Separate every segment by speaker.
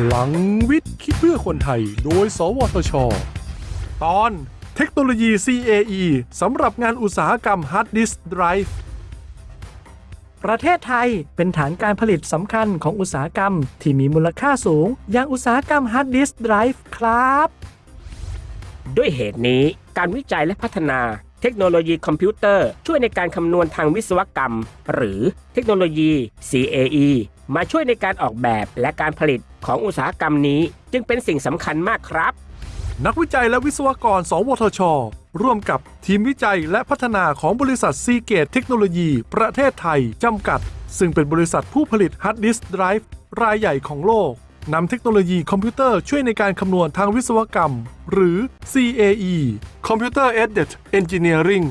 Speaker 1: พลังวิทย์คิดเพื่อคนไทย โดย สวทช ตอนเทคโนโลยี CAE สำหรับงานอุตสาหกรรม Hard Disk Drive
Speaker 2: ประเทศไทยเป็นฐานการผลิตสำคัญของอุตสาหกรรมที่มีมูลค่าสูง อย่างอุตสาหกรรม Hard Disk Drive ครับ
Speaker 3: ด้วยเหตุนี้การวิจัยและพัฒนาเทคโนโลยีคอมพิวเตอร์ช่วยในการคำนวณทางวิศวกรรม หรือเทคโนโลยี CAE มาช่วยในการออกแบบและการผลิตของอุตสาหกรรมนี้ จึงเป็นสิ่งสำคัญมากครับ
Speaker 1: นักวิจัยและวิศวกร สวทช ร่วมกับทีมวิจัยและพัฒนาของบริษัทซีเกตเทคโนโลยี ประเทศไทย จำกัด ซึ่งเป็นบริษัทผู้ผลิตฮาร์ดดิสก์ไดรฟ์รายใหญ่ของโลกนำเทคโนโลยีคอมพิวเตอร์ช่วยในการคำนวณทางวิศวกรรม หรือ CAE Computer Aided Engineering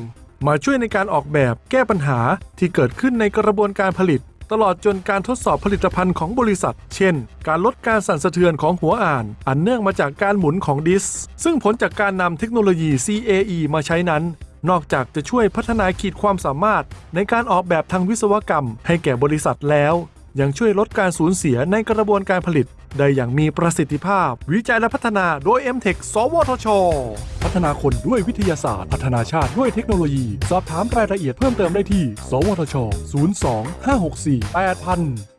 Speaker 1: มาช่วยในการออกแบบแก้ปัญหาที่เกิดขึ้นในกระบวนการผลิต ตลอดจนการทดสอบผลิตภัณฑ์ของบริษัท เช่น การลดการสั่นสะเทือนของหัวอ่าน อันเนื่องมาจากการหมุนของดิสก์ซึ่งผลจากการนำเทคโนโลยี CAE มาใช้นั้น นอกจากจะช่วยพัฒนาขีดความสามารถในการออกแบบทางวิศวกรรมให้แก่บริษัทแล้ว ยังช่วยลดการสูญเสียในกระบวนการผลิต ได้อย่างมีประสิทธิภาพ วิจัยและพัฒนาโดย m t e c h สวทช พัฒนาคนด้วยวิทยาศาสตร์ พัฒนาชาติด้วยเทคโนโลยี สอบถามรายละเอียดเพิ่มเติมได้ที่ สวทช 02 564 8000